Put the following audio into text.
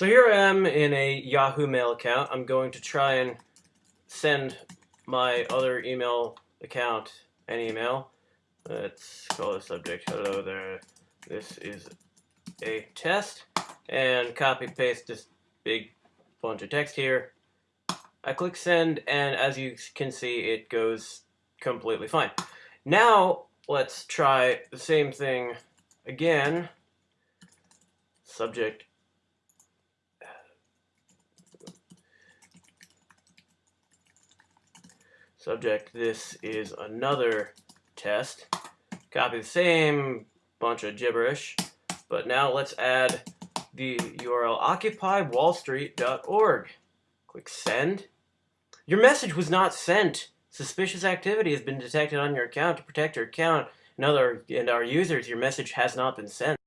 So here I am in a Yahoo Mail account. I'm going to try and send my other email account an email. Let's call the subject hello there. This is a test and copy paste this big bunch of text here. I click send and as you can see it goes completely fine. Now let's try the same thing again. Subject Subject, this is another test. Copy the same bunch of gibberish, but now let's add the URL occupywallstreet.org. Click send. Your message was not sent. Suspicious activity has been detected on your account. To protect your account and other and our users, your message has not been sent.